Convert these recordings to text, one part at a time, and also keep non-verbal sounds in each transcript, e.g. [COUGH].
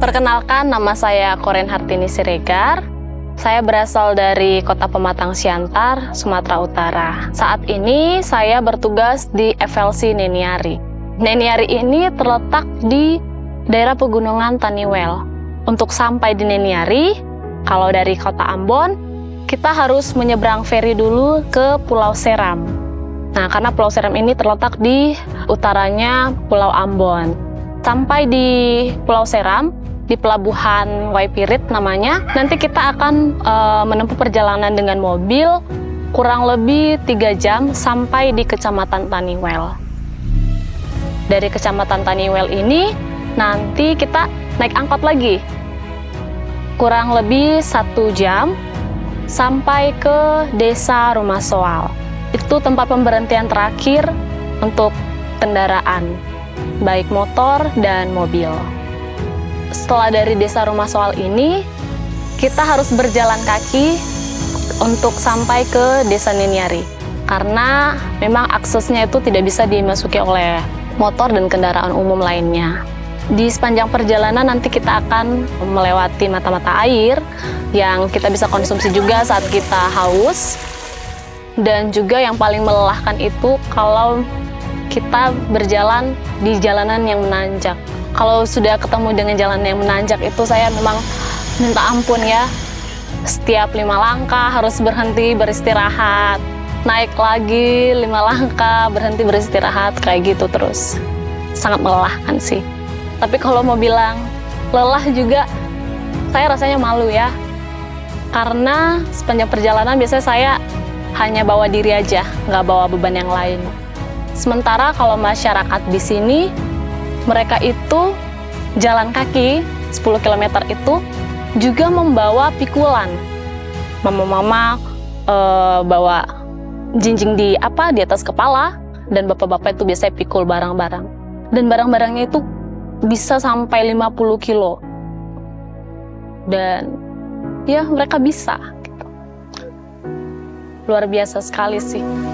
Perkenalkan, nama saya Koren Hartini Siregar. Saya berasal dari Kota Pematang Siantar, Sumatera Utara. Saat ini saya bertugas di FLC Neniari. Neniari ini terletak di daerah pegunungan Taniwel. Untuk sampai di Neniari, kalau dari Kota Ambon, kita harus menyeberang feri dulu ke Pulau Seram. Nah, karena Pulau Seram ini terletak di utaranya Pulau Ambon. Sampai di Pulau Seram, di pelabuhan Waipirit namanya. Nanti kita akan uh, menempuh perjalanan dengan mobil kurang lebih tiga jam sampai di Kecamatan Taniwel. Dari Kecamatan Taniwel ini nanti kita naik angkot lagi. Kurang lebih satu jam sampai ke Desa Rumah Soal. Itu tempat pemberhentian terakhir untuk kendaraan, baik motor dan mobil setelah dari desa rumah soal ini, kita harus berjalan kaki untuk sampai ke desa Niniari. Karena memang aksesnya itu tidak bisa dimasuki oleh motor dan kendaraan umum lainnya. Di sepanjang perjalanan nanti kita akan melewati mata-mata air yang kita bisa konsumsi juga saat kita haus. Dan juga yang paling melelahkan itu kalau kita berjalan di jalanan yang menanjak kalau sudah ketemu dengan jalan yang menanjak itu saya memang minta ampun ya. Setiap lima langkah harus berhenti beristirahat. Naik lagi lima [LAUGHS] langkah berhenti beristirahat kayak gitu terus. Sangat melelahkan sih. Tapi kalau mau bilang lelah juga saya rasanya malu ya. Karena sepanjang perjalanan biasanya saya hanya bawa diri aja nggak bawa beban yang lain. Sementara kalau masyarakat di sini mereka itu jalan kaki 10 km itu juga membawa pikulan. Mama-mama e, bawa jinjing di apa di atas kepala dan bapak-bapak itu biasanya pikul barang-barang. Dan barang-barangnya itu bisa sampai 50 kilo. Dan ya mereka bisa. Gitu. Luar biasa sekali sih.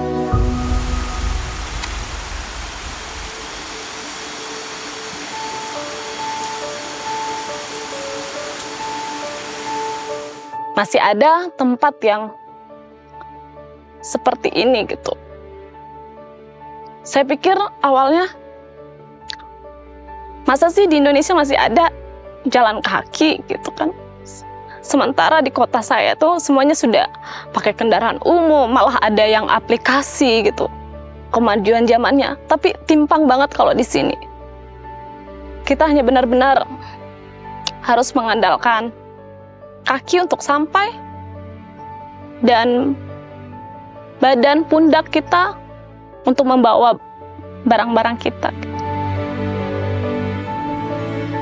Masih ada tempat yang seperti ini gitu. Saya pikir awalnya masa sih di Indonesia masih ada jalan kaki gitu kan. Sementara di kota saya tuh semuanya sudah pakai kendaraan umum, malah ada yang aplikasi gitu. Kemajuan zamannya, tapi timpang banget kalau di sini. Kita hanya benar-benar harus mengandalkan kaki untuk sampai dan badan pundak kita untuk membawa barang-barang kita.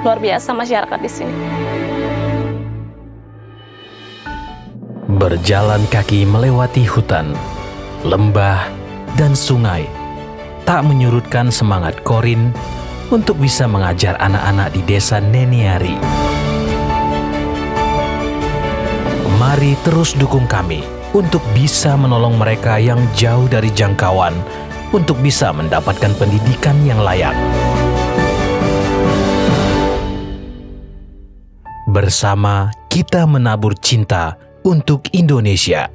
Luar biasa masyarakat di sini. Berjalan kaki melewati hutan, lembah, dan sungai tak menyurutkan semangat Korin untuk bisa mengajar anak-anak di desa Neniari. Mari terus dukung kami untuk bisa menolong mereka yang jauh dari jangkauan untuk bisa mendapatkan pendidikan yang layak. Bersama kita menabur cinta untuk Indonesia.